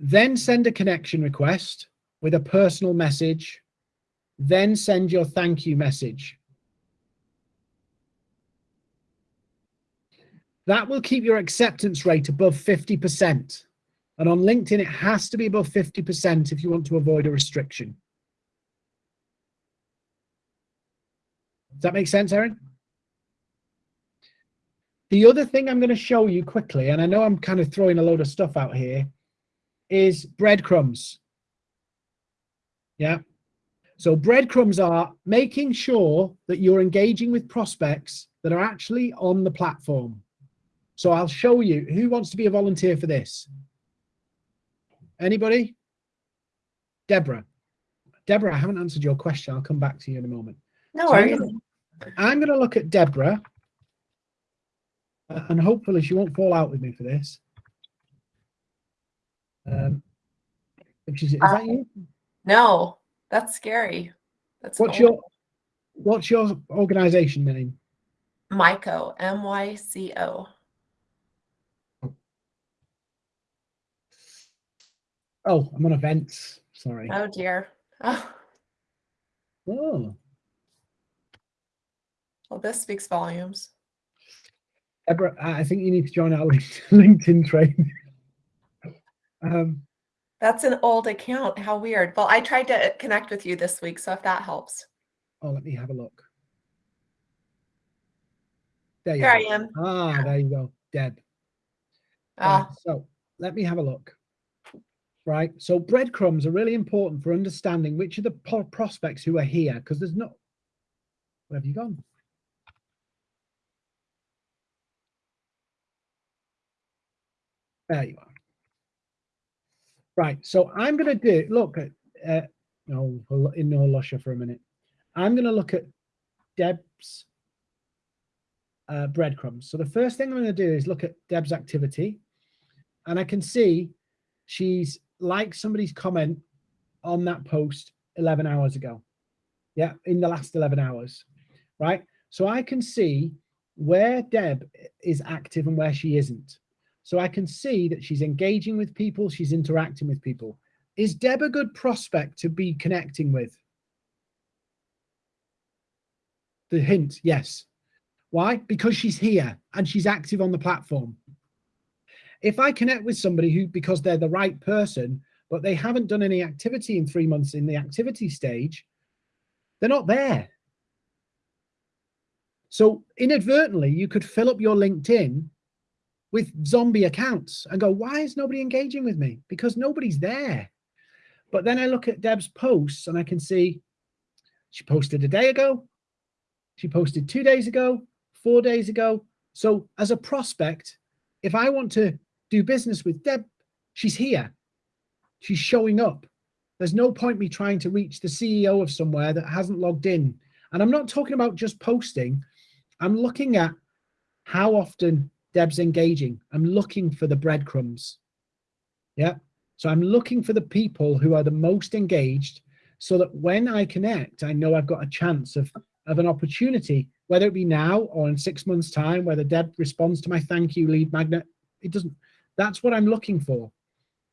Then send a connection request with a personal message. Then send your thank you message. That will keep your acceptance rate above 50%. And on LinkedIn, it has to be above 50% if you want to avoid a restriction. Does that make sense, Erin? The other thing I'm going to show you quickly, and I know I'm kind of throwing a load of stuff out here, is breadcrumbs. Yeah. So breadcrumbs are making sure that you're engaging with prospects that are actually on the platform. So I'll show you who wants to be a volunteer for this. Anybody? Deborah. Deborah, I haven't answered your question. I'll come back to you in a moment. No So I'm worries. gonna- I'm going to look at Deborah, uh, and hopefully she won't fall out with me for this. Um, is, is that you? No, that's scary. That's What's your What's your organization name? Myco, M Oh, I'm on events. Sorry. Oh dear. Oh, Oh, well, this speaks volumes. Deborah, I think you need to join our [LAUGHS] LinkedIn training. um, That's an old account. How weird. Well, I tried to connect with you this week, so if that helps. oh, let me have a look. There you I go. am. Ah, there you go, Deb. Ah, Right, so let me have a look. Right. So breadcrumbs are really important for understanding which are the prospects who are here because there's not. Where have you gone? There you are. Right. So I'm going to do look at uh, no we'll ignore Lusher for a minute. I'm going to look at Deb's uh, breadcrumbs. So the first thing I'm going to do is look at Deb's activity, and I can see she's liked somebody's comment on that post 11 hours ago. Yeah, in the last 11 hours, right? So I can see where Deb is active and where she isn't. So I can see that she's engaging with people, she's interacting with people. Is Deb a good prospect to be connecting with? The hint, yes. Why? Because she's here and she's active on the platform. If I connect with somebody who, because they're the right person, but they haven't done any activity in three months in the activity stage, they're not there. So inadvertently, you could fill up your LinkedIn with zombie accounts and go, why is nobody engaging with me? Because nobody's there. But then I look at Deb's posts and I can see she posted a day ago, she posted two days ago, four days ago. So as a prospect, if I want to do business with Deb, she's here. She's showing up. There's no point me trying to reach the CEO of somewhere that hasn't logged in. And I'm not talking about just posting. I'm looking at how often Deb's engaging. I'm looking for the breadcrumbs. Yeah. So I'm looking for the people who are the most engaged so that when I connect, I know I've got a chance of, of an opportunity, whether it be now or in six months' time, whether Deb responds to my thank you lead magnet. It doesn't, that's what I'm looking for.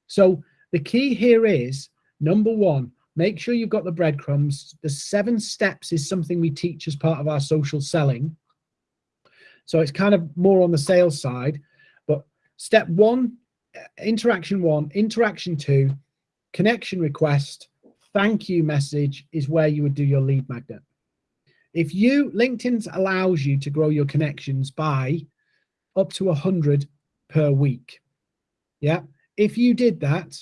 So the key here is number one, make sure you've got the breadcrumbs. The seven steps is something we teach as part of our social selling. So it's kind of more on the sales side, but step one, uh, interaction one, interaction two, connection request, thank you message is where you would do your lead magnet. If you, LinkedIn allows you to grow your connections by up to 100 per week. Yeah. If you did that,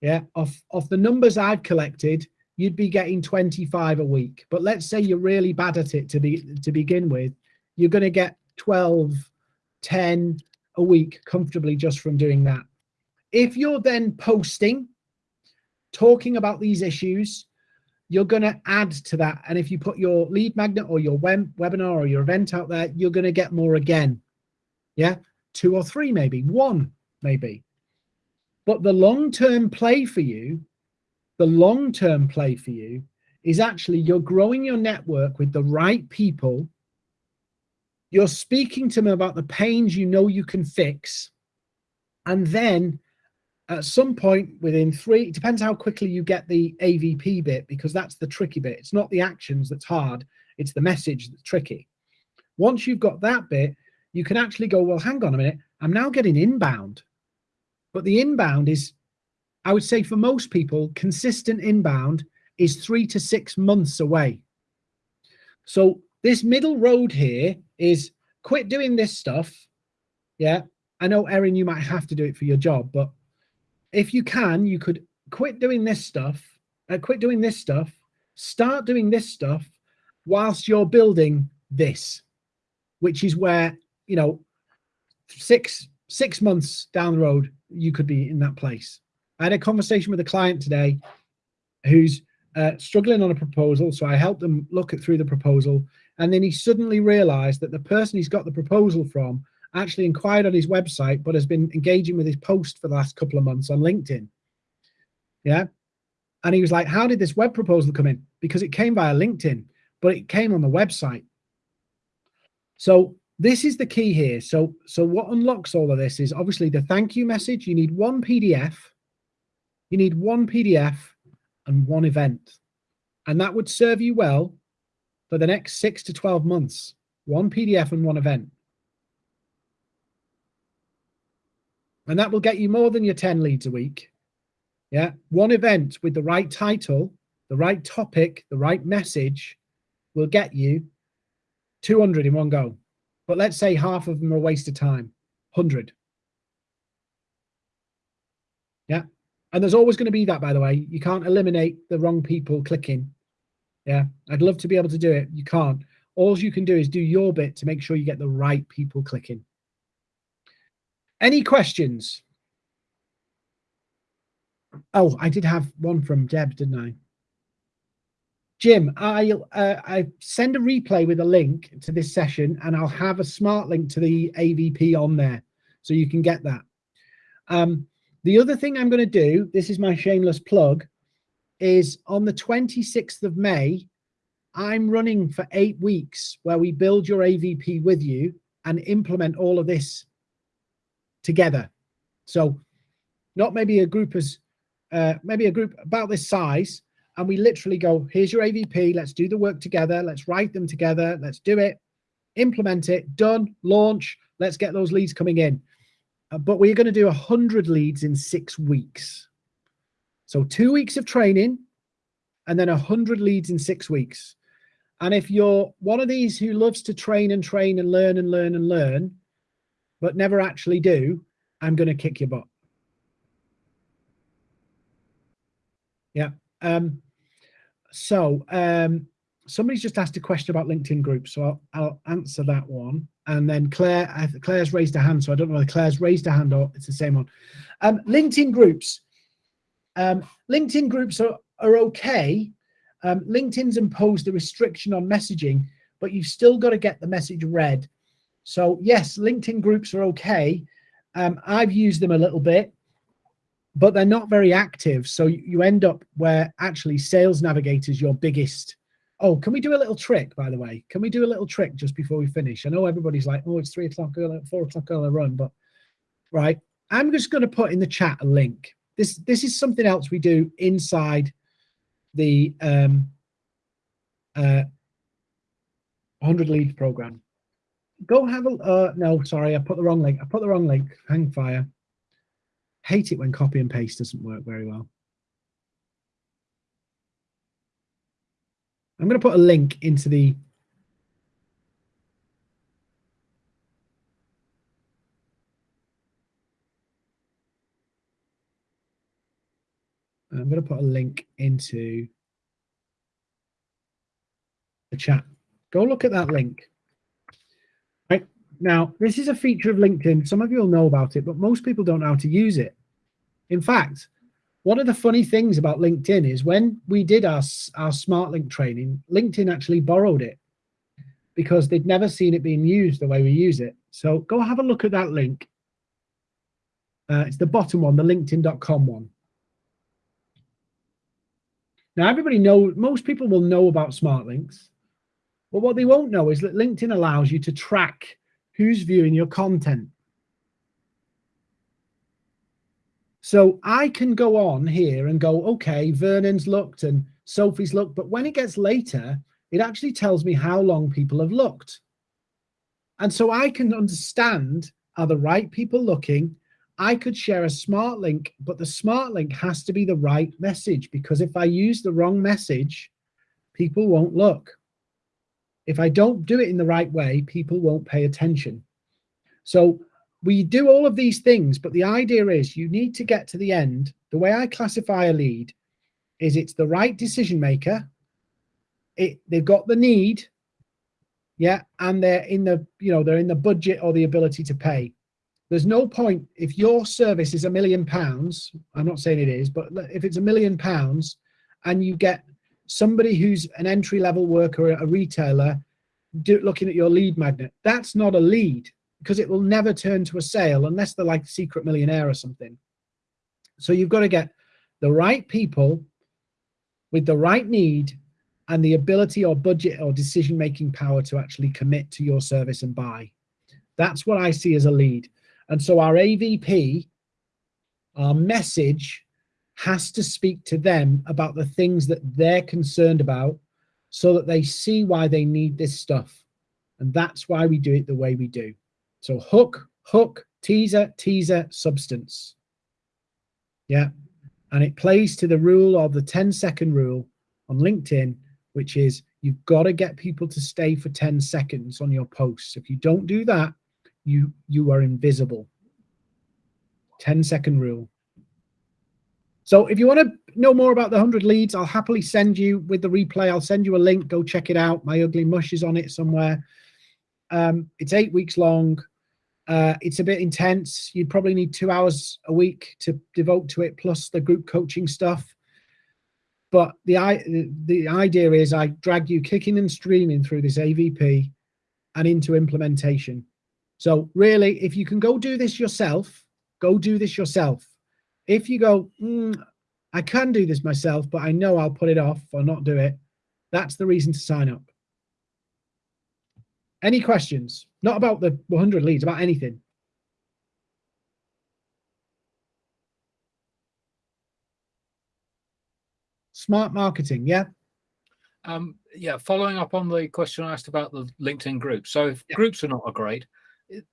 yeah, off, off the numbers I've collected, you'd be getting 25 a week. But let's say you're really bad at it to be to begin with, you're going to get 12, 10 a week comfortably just from doing that. If you're then posting, talking about these issues, you're going to add to that. And if you put your lead magnet or your web, webinar or your event out there, you're going to get more again. Yeah. two or three, maybe one, maybe. But the long-term play for you, the long-term play for you is actually you're growing your network with the right people. You're speaking to them about the pains you know you can fix. And then at some point within three, it depends how quickly you get the AVP bit, because that's the tricky bit. It's not the actions that's hard, it's the message that's tricky. Once you've got that bit, you can actually go, well, hang on a minute, I'm now getting inbound. But the inbound is, I would say for most people, consistent inbound is three to six months away. So this middle road here is quit doing this stuff. Yeah. I know, Erin, you might have to do it for your job, but if you can, you could quit doing this stuff, uh, quit doing this stuff, start doing this stuff whilst you're building this, which is where, you know, six, six months down the road, you could be in that place. I had a conversation with a client today who's uh, struggling on a proposal. So I helped them look at through the proposal. And then he suddenly realized that the person he's got the proposal from actually inquired on his website, but has been engaging with his post for the last couple of months on LinkedIn. Yeah. And he was like, how did this web proposal come in? Because it came via LinkedIn, but it came on the website. So this is the key here. So, so what unlocks all of this is obviously the thank you message. You need one PDF. You need one PDF and one event. And that would serve you well for the next six to 12 months, one PDF and one event. And that will get you more than your 10 leads a week. Yeah. One event with the right title, the right topic, the right message will get you 200 in one go. But let's say half of them are a waste of time, 100. Yeah. And there's always going to be that, by the way. You can't eliminate the wrong people clicking. Yeah. I'd love to be able to do it. You can't. All you can do is do your bit to make sure you get the right people clicking. Any questions? Oh, I did have one from Deb, didn't I? Jim, I'll uh, I send a replay with a link to this session and I'll have a smart link to the AVP on there so you can get that. Um, the other thing I'm going to do, this is my shameless plug, is on the 26th of May, I'm running for eight weeks where we build your AVP with you and implement all of this together. So not maybe a group as, uh, maybe a group about this size, and we literally go, here's your AVP, let's do the work together, let's write them together, let's do it, implement it, done, launch, let's get those leads coming in. Uh, but we're going to do 100 leads in six weeks. So two weeks of training and then 100 leads in six weeks. And if you're one of these who loves to train and train and learn and learn and learn, but never actually do, I'm going to kick your butt. Yeah. Um, so um, somebody's just asked a question about LinkedIn groups, so I'll, I'll answer that one. And then Claire, Claire's raised a hand, so I don't know whether Claire's raised a hand or it's the same one. Um, LinkedIn groups. Um, LinkedIn groups are, are okay. Um, LinkedIn's imposed a restriction on messaging, but you've still got to get the message read. So yes, LinkedIn groups are okay. Um, I've used them a little bit but they're not very active. So you end up where actually Sales Navigator is your biggest. Oh, can we do a little trick, by the way? Can we do a little trick just before we finish? I know everybody's like, oh, it's three o'clock, four o'clock a run, but right. I'm just going to put in the chat a link. This this is something else we do inside the um, uh, 100 lead program. Go have a, uh, no, sorry, I put the wrong link. I put the wrong link, hang fire. Hate it when copy and paste doesn't work very well. I'm going to put a link into the I'm going to put a link into the chat. Go look at that link. Now, this is a feature of LinkedIn. Some of you will know about it, but most people don't know how to use it. In fact, one of the funny things about LinkedIn is when we did our, our smart link training, LinkedIn actually borrowed it because they'd never seen it being used the way we use it. So go have a look at that link. Uh, it's the bottom one, the linkedin.com one. Now, everybody know, most people will know about smart links, but what they won't know is that LinkedIn allows you to track who's viewing your content. So I can go on here and go, okay, Vernon's looked and Sophie's looked, but when it gets later, it actually tells me how long people have looked. And so I can understand, are the right people looking? I could share a smart link, but the smart link has to be the right message because if I use the wrong message, people won't look. If I don't do it in the right way, people won't pay attention. So we do all of these things, but the idea is you need to get to the end. The way I classify a lead is it's the right decision maker. It, they've got the need, yeah, and they're in the, you know, they're in the budget or the ability to pay. There's no point if your service is a million pounds. I'm not saying it is, but if it's a million pounds and you get somebody who's an entry level worker, a retailer, do, looking at your lead magnet, that's not a lead because it will never turn to a sale unless they're like secret millionaire or something. So you've got to get the right people with the right need and the ability or budget or decision making power to actually commit to your service and buy. That's what I see as a lead. And so our AVP, our message has to speak to them about the things that they're concerned about so that they see why they need this stuff. And that's why we do it the way we do. So hook, hook, teaser, teaser, substance. Yeah. And it plays to the rule of the 10 second rule on LinkedIn, which is you've got to get people to stay for 10 seconds on your posts. If you don't do that, you you are invisible 10 second rule so if you want to know more about the 100 leads i'll happily send you with the replay i'll send you a link. Go check it out. My ugly mush is on it somewhere. Um, it's eight weeks long. Uh, it's a bit intense. You'd probably need two hours a week to devote to it plus the group coaching stuff. But the the idea is i drag you kicking and streaming through this avp and into implementation. So really, if you can go do this yourself, go do this yourself. If you go, mm, I can do this myself, but I know I'll put it off or not do it, that's the reason to sign up. Any questions? Not about the 100 leads, about anything. Smart marketing, yeah? Um, yeah, following up on the question I asked about the LinkedIn groups. So if yeah. groups are not a great,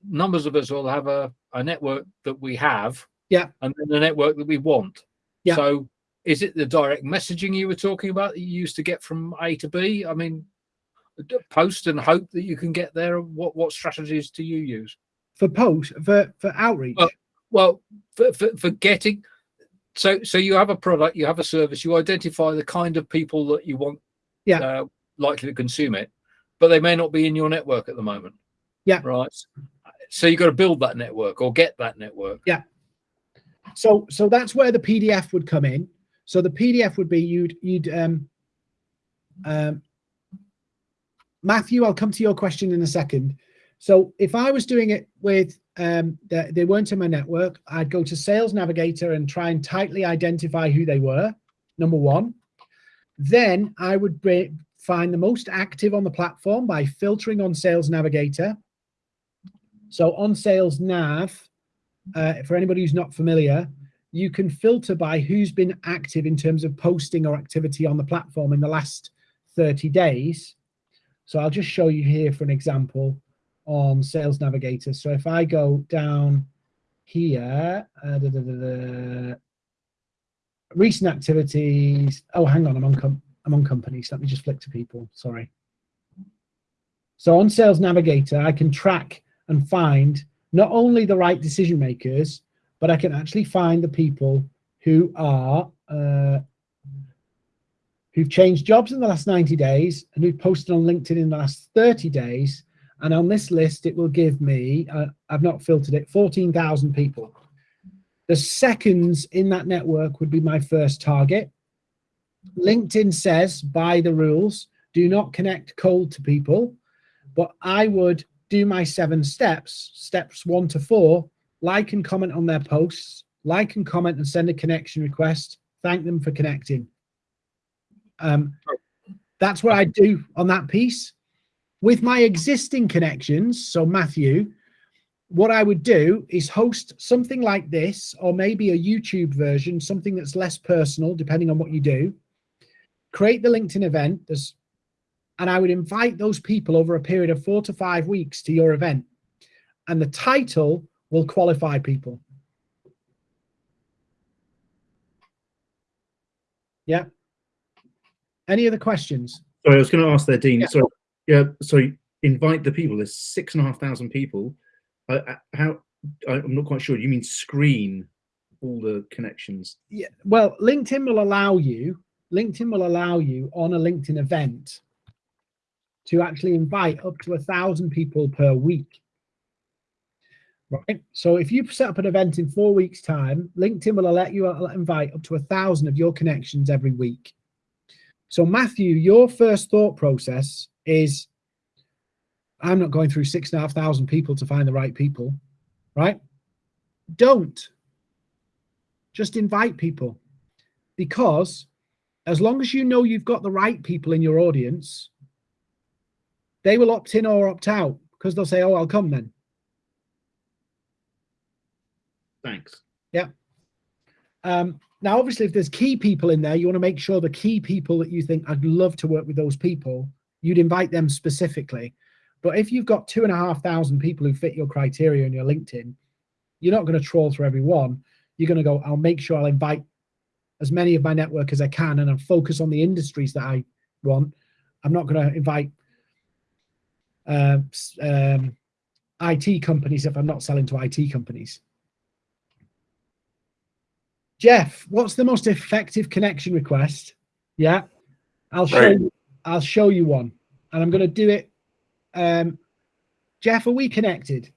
numbers of us will have a, a network that we have yeah. And then the network that we want. Yeah. So is it the direct messaging you were talking about that you used to get from a to b? I mean post and hope that you can get there. What what strategies do you use? For post for for outreach? Well, well for, for, for getting so so you have a product you have a service you identify the kind of people that you want yeah. uh, likely to consume it but they may not be in your network at the moment. Yeah. Right. So you've got to build that network or get that network. Yeah. So so that's where the PDF would come in. So the PDF would be you'd you'd um um Matthew, I'll come to your question in a second. So if I was doing it with um the, they weren't in my network, I'd go to Sales Navigator and try and tightly identify who they were. Number one. Then I would find the most active on the platform by filtering on Sales Navigator. So on Sales Nav, uh, for anybody who's not familiar, you can filter by who's been active in terms of posting or activity on the platform in the last 30 days. So I'll just show you here for an example on Sales Navigator. So if I go down here, uh, da, da, da, recent activities. Oh, hang on, I'm on, I'm on companies. Let me just flick to people, sorry. So on Sales Navigator, I can track and find not only the right decision makers, but I can actually find the people who are uh, who've changed jobs in the last 90 days and who've posted on LinkedIn in the last 30 days. And on this list, it will give me, uh, I've not filtered it, 14,000 people. The seconds in that network would be my first target. LinkedIn says, by the rules, do not connect cold to people but I would do my seven steps, steps one to four, like and comment on their posts, like and comment and send a connection request, thank them for connecting. Um, that's what I do on that piece. With my existing connections, so Matthew, what I would do is host something like this, or maybe a YouTube version, something that's less personal, depending on what you do. Create the LinkedIn event, there's, and I would invite those people over a period of four to five weeks to your event. And the title will qualify people. Yeah. Any other questions? Sorry, I was going to ask there, Dean. Yeah. So, yeah, so invite the people. There's six and a half thousand people. Uh, how? I'm not quite sure. You mean screen all the connections? Yeah. Well, LinkedIn will allow you, LinkedIn will allow you on a LinkedIn event to actually invite up to a thousand people per week. Right. So if you set up an event in four weeks time, LinkedIn will let you uh, invite up to a thousand of your connections every week. So Matthew, your first thought process is, I'm not going through six and a half thousand people to find the right people, right? Don't just invite people because as long as you know you've got the right people in your audience, they will opt in or opt out because they'll say, Oh, I'll come then. Thanks. Yeah. Um, now, obviously, if there's key people in there, you want to make sure the key people that you think I'd love to work with those people, you'd invite them specifically. But if you've got two and a half thousand people who fit your criteria in your LinkedIn, you're not going to troll through every one. You're going to go, I'll make sure I'll invite as many of my network as I can and I'll focus on the industries that I want. I'm not going to invite uh, um, IT companies if I'm not selling to IT companies. Jeff, what's the most effective connection request? Yeah, I'll show Right. you. I'll show you one, and I'm going to do it. Um, Jeff, are we connected?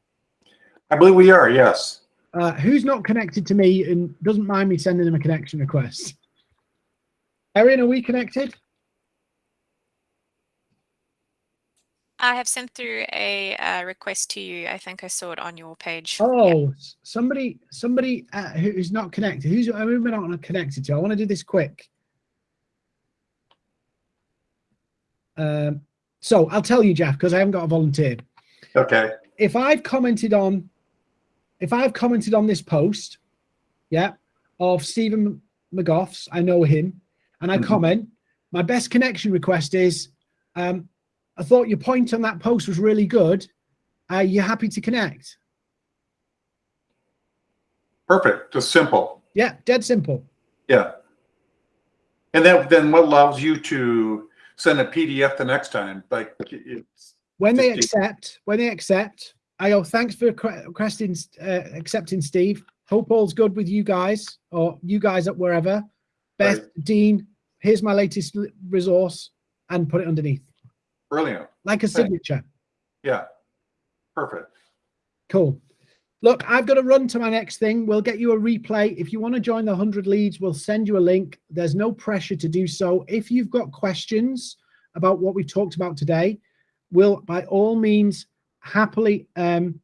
I believe we are, yes. Uh, who's not connected to me and doesn't mind me sending them a connection request? Erin, are we connected? I have sent through a uh, request to you. I think I saw it on your page. Oh, s- somebody, somebody uh, who's not connected. Who's who am I not connected to? I want to do this quick. Um, so I'll tell you, Jeff, because I haven't got a volunteer. Okay, if I've commented on, if I've commented on this post, yeah, of Stephen McGoff's, I know him, and I Mhm. comment, my best connection request is, um, I thought your point on that post was really good. Are you happy to connect? perfect, just simple, Yeah, dead simple. yeah. And then, then what allows you to send a PDF the next time, like, it's, When they accept, when they accept, I go, thanks for requesting, uh, accepting, Steve. Hope all's good with you guys, or you guys at wherever. Beth, Dean, here's my latest resource, and put it underneath, brilliant, like a signature. yeah. Perfect, Cool. Look, I've got to run to my next thing. We'll get you a replay. If you want to join the 100 leads, we'll send you a link. There's no pressure to do so. If you've got questions about what we've talked about today, we'll by all means happily um,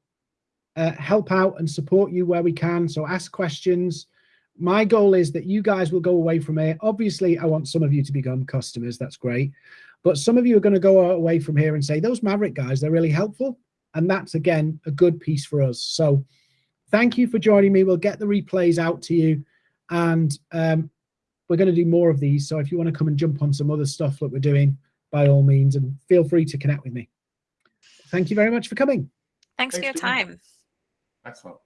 uh, help out and support you where we can. So ask questions. My goal is that you guys will go away from here. Obviously, I want some of you to become customers. That's great. But some of you are going to go away from here and say, those Maverick guys, they're really helpful. And that's, again, a good piece for us. So thank you for joining me. We'll get the replays out to you. And um, we're going to do more of these. So if you want to come and jump on some other stuff that we're doing, by all means, and feel free to connect with me. Thank you very much for coming. Thanks for your Thanks, Dean. time. excellent.